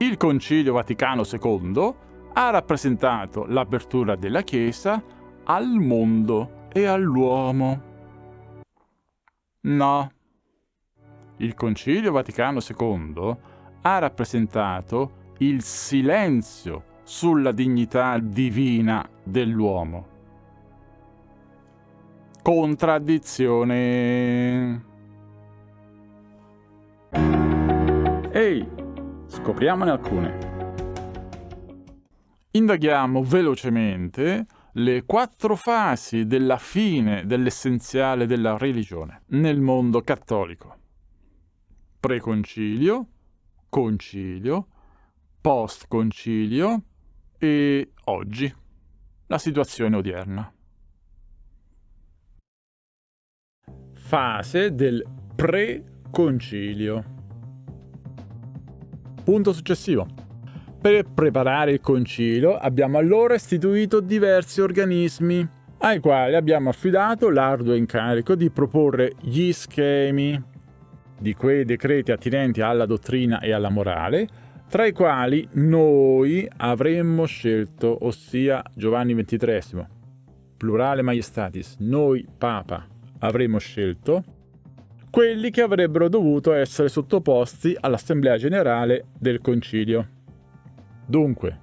Il Concilio Vaticano II ha rappresentato l'apertura della Chiesa al mondo e all'uomo. No. Il Concilio Vaticano II ha rappresentato il silenzio sulla dignità divina dell'uomo. Contraddizione. Scopriamone alcune. Indaghiamo velocemente le quattro fasi della fine dell'essenziale della religione nel mondo cattolico. Preconcilio, concilio, post-concilio e oggi, la situazione odierna. Fase del pre-concilio. Punto successivo. Per preparare il concilio abbiamo allora istituito diversi organismi ai quali abbiamo affidato l'arduo incarico di proporre gli schemi di quei decreti attinenti alla dottrina e alla morale, tra i quali noi avremmo scelto, ossia Giovanni XXIII, plurale maiestatis, noi Papa avremmo scelto, quelli che avrebbero dovuto essere sottoposti all'Assemblea Generale del Concilio. Dunque,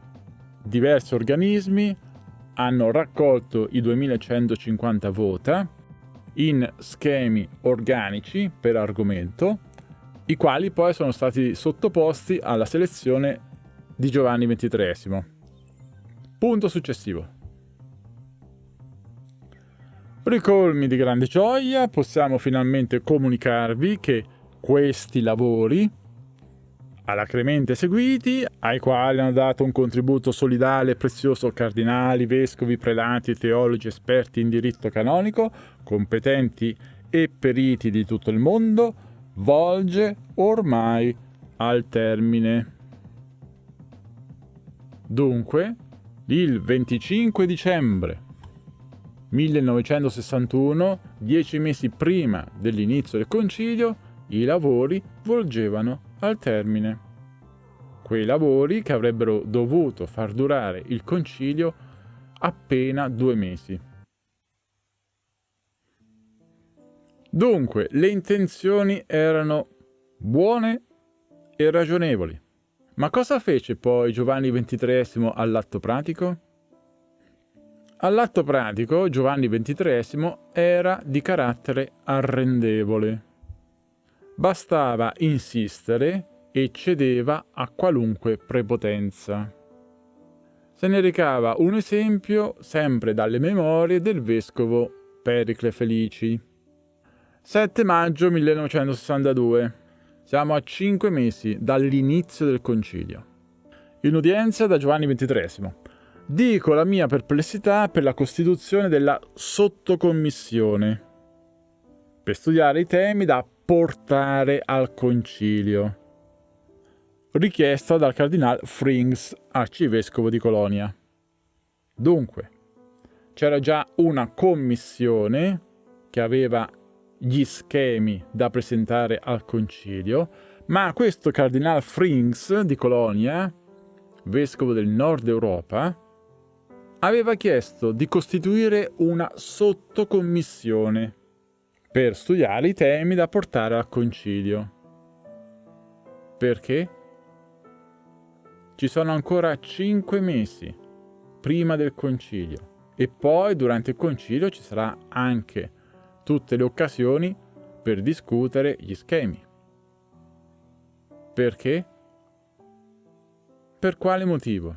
diversi organismi hanno raccolto i 2150 vota in schemi organici per argomento, i quali poi sono stati sottoposti alla selezione di Giovanni XXIII. Punto successivo. Ricolmi di grande gioia, possiamo finalmente comunicarvi che questi lavori, alacremente eseguiti, ai quali hanno dato un contributo solidale e prezioso cardinali, vescovi, prelati, teologi, esperti in diritto canonico, competenti e periti di tutto il mondo, volge ormai al termine. Dunque, il 25 dicembre 1961, dieci mesi prima dell'inizio del concilio, i lavori volgevano al termine. Quei lavori che avrebbero dovuto far durare il concilio appena due mesi. Dunque, le intenzioni erano buone e ragionevoli. Ma cosa fece poi Giovanni XXIII all'atto pratico? All'atto pratico Giovanni XXIII era di carattere arrendevole. Bastava insistere e cedeva a qualunque prepotenza. Se ne recava un esempio sempre dalle memorie del vescovo Pericle Felici. 7 maggio 1962. Siamo a cinque mesi dall'inizio del concilio. In udienza da Giovanni XXIII. Dico la mia perplessità per la costituzione della sottocommissione per studiare i temi da portare al concilio, richiesta dal cardinale Frings, arcivescovo di Colonia. Dunque, c'era già una commissione che aveva gli schemi da presentare al concilio, ma questo cardinale Frings di Colonia, vescovo del nord Europa, aveva chiesto di costituire una sottocommissione per studiare i temi da portare al concilio. Perché? Ci sono ancora cinque mesi prima del concilio e poi durante il concilio ci sarà anche tutte le occasioni per discutere gli schemi. Perché? Per quale motivo?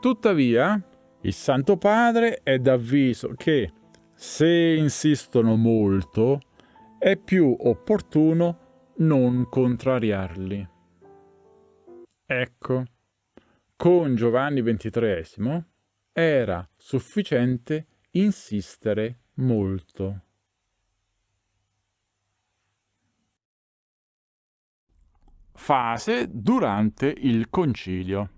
Tuttavia, il Santo Padre è d'avviso che, se insistono molto, è più opportuno non contrariarli. Ecco, con Giovanni XXIII era sufficiente insistere molto. Fase durante il concilio.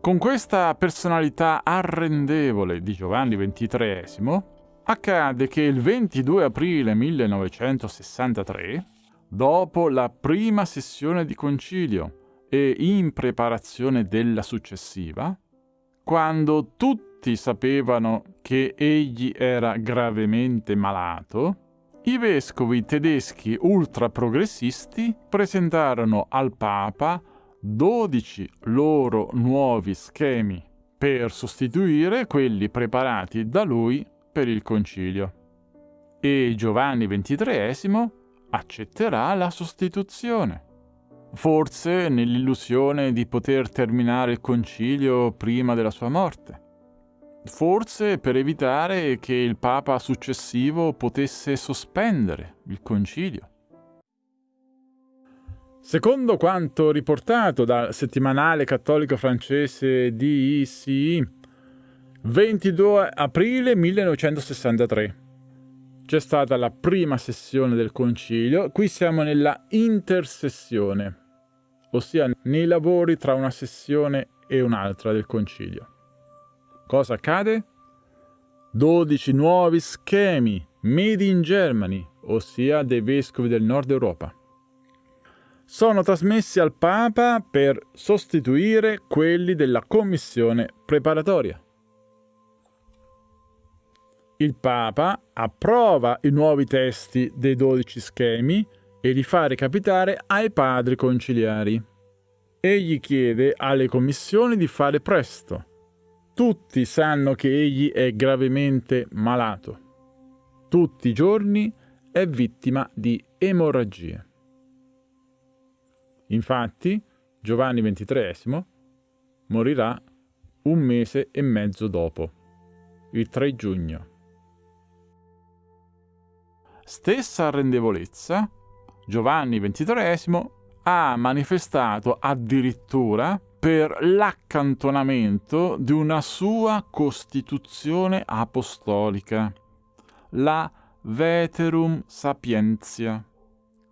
Con questa personalità arrendevole di Giovanni XXIII, accade che il 22 aprile 1963, dopo la prima sessione di concilio e in preparazione della successiva, quando tutti sapevano che egli era gravemente malato, i vescovi tedeschi ultraprogressisti presentarono al Papa 12 loro nuovi schemi per sostituire quelli preparati da lui per il concilio. E Giovanni XXIII accetterà la sostituzione. Forse nell'illusione di poter terminare il concilio prima della sua morte. Forse per evitare che il Papa successivo potesse sospendere il concilio. Secondo quanto riportato dal settimanale cattolico francese DICI, 22 aprile 1963 c'è stata la prima sessione del concilio, qui siamo nella intersessione, ossia nei lavori tra una sessione e un'altra del concilio. Cosa accade? 12 nuovi schemi made in Germany, ossia dei vescovi del nord Europa sono trasmessi al Papa per sostituire quelli della commissione preparatoria. Il Papa approva i nuovi testi dei dodici schemi e li fa recapitare ai padri conciliari. Egli chiede alle commissioni di fare presto. Tutti sanno che egli è gravemente malato. Tutti i giorni è vittima di emorragie. Infatti, Giovanni XXIII morirà un mese e mezzo dopo, il 3 giugno. Stessa arrendevolezza, Giovanni XXIII ha manifestato addirittura per l'accantonamento di una sua costituzione apostolica, la Veterum Sapientia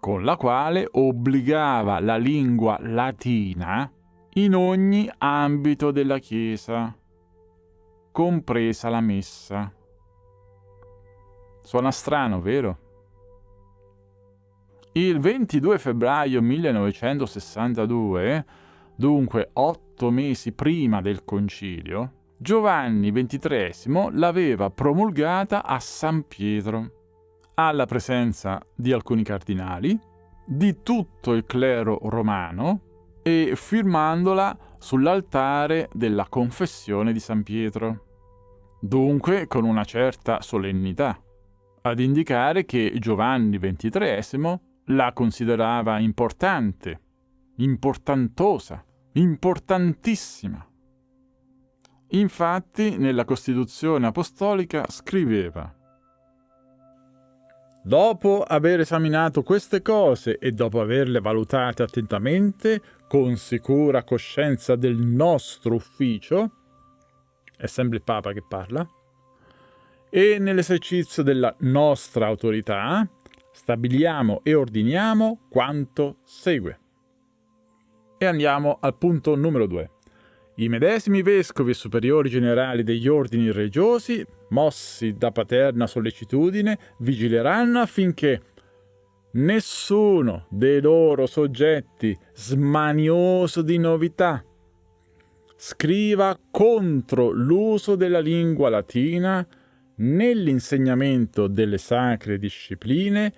con la quale obbligava la lingua latina in ogni ambito della Chiesa, compresa la messa. Suona strano, vero? Il 22 febbraio 1962, dunque otto mesi prima del concilio, Giovanni XXIII l'aveva promulgata a San Pietro alla presenza di alcuni cardinali, di tutto il clero romano e firmandola sull'altare della confessione di San Pietro. Dunque con una certa solennità, ad indicare che Giovanni XXIII la considerava importante, importantosa, importantissima. Infatti nella Costituzione apostolica scriveva Dopo aver esaminato queste cose e dopo averle valutate attentamente, con sicura coscienza del nostro ufficio, è sempre il Papa che parla, e nell'esercizio della nostra autorità, stabiliamo e ordiniamo quanto segue. E andiamo al punto numero 2. I medesimi vescovi e superiori generali degli ordini religiosi, mossi da paterna sollecitudine, vigileranno affinché nessuno dei loro soggetti smanioso di novità scriva contro l'uso della lingua latina nell'insegnamento delle sacre discipline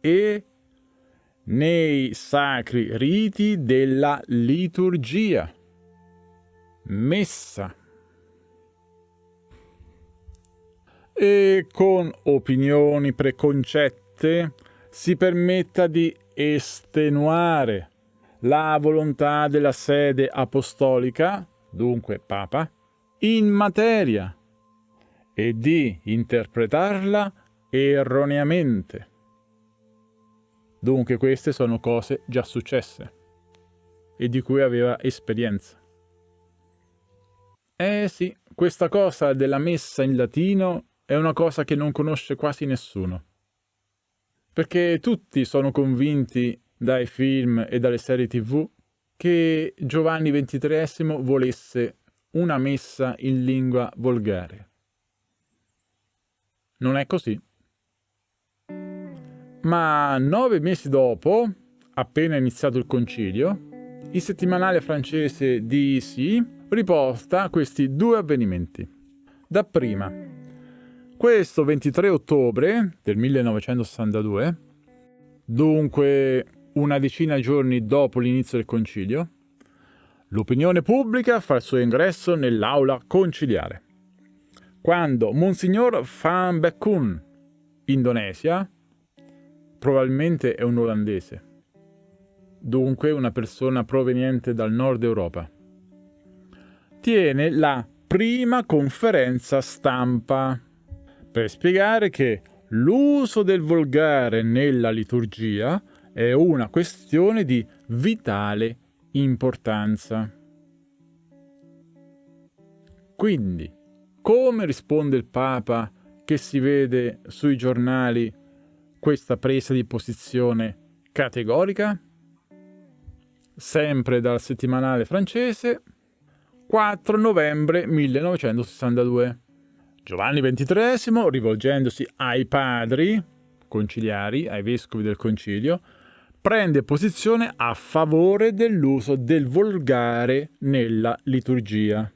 e nei sacri riti della liturgia. Messa e con opinioni preconcette si permetta di estenuare la volontà della sede apostolica, dunque Papa, in materia e di interpretarla erroneamente. Dunque queste sono cose già successe e di cui aveva esperienza. Eh sì, questa cosa della messa in latino è una cosa che non conosce quasi nessuno. Perché tutti sono convinti dai film e dalle serie tv che Giovanni XXIII volesse una messa in lingua volgare. Non è così. Ma nove mesi dopo, appena iniziato il concilio, Il settimanale francese DEC riporta questi due avvenimenti. Dapprima, questo 23 ottobre del 1962, dunque una decina di giorni dopo l'inizio del concilio, l'opinione pubblica fa il suo ingresso nell'aula conciliare. Quando Monsignor Van Bekkun, Indonesia, probabilmente è un olandese, dunque una persona proveniente dal nord Europa, tiene la prima conferenza stampa per spiegare che l'uso del volgare nella liturgia è una questione di vitale importanza. Quindi, come risponde il Papa che si vede sui giornali questa presa di posizione categorica? Sempre dal settimanale francese, 4 novembre 1962. Giovanni XXIII, rivolgendosi ai padri conciliari, ai vescovi del concilio, prende posizione a favore dell'uso del volgare nella liturgia.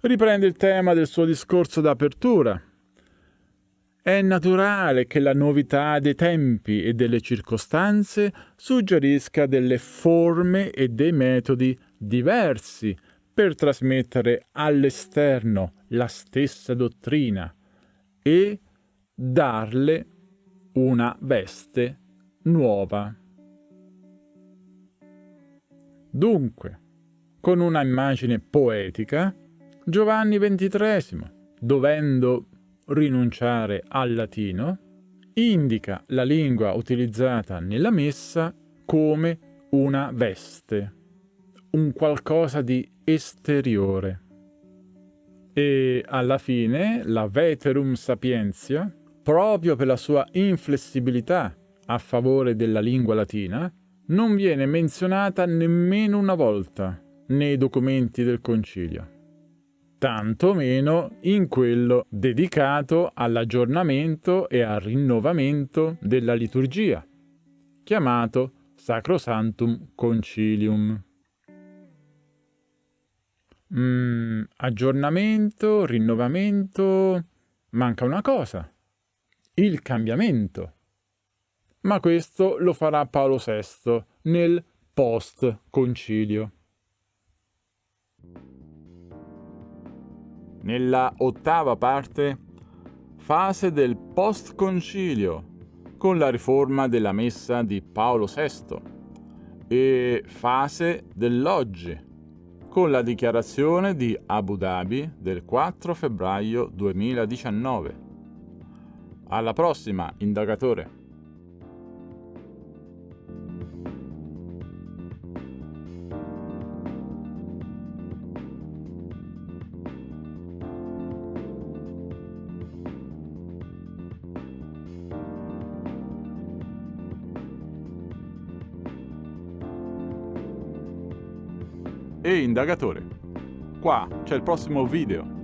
Riprende il tema del suo discorso d'apertura. È naturale che la novità dei tempi e delle circostanze suggerisca delle forme e dei metodi diversi per trasmettere all'esterno la stessa dottrina e darle una veste nuova. Dunque, con una immagine poetica, Giovanni XXIII, dovendo rinunciare al latino, indica la lingua utilizzata nella messa come una veste, un qualcosa di esteriore. E alla fine la Veterum Sapientia, proprio per la sua inflessibilità a favore della lingua latina non viene menzionata nemmeno una volta nei documenti del concilio, tanto meno in quello dedicato all'aggiornamento e al rinnovamento della liturgia, chiamato Sacrosantum Concilium. Mm, aggiornamento, rinnovamento, manca una cosa, il cambiamento ma questo lo farà Paolo VI nel post-concilio. Nella ottava parte, fase del post-concilio, con la riforma della messa di Paolo VI, e fase dell'oggi, con la dichiarazione di Abu Dhabi del 4 febbraio 2019. Alla prossima, indagatore! E indagatore. Qua c'è il prossimo video.